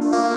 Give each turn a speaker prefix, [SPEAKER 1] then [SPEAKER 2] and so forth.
[SPEAKER 1] Bye.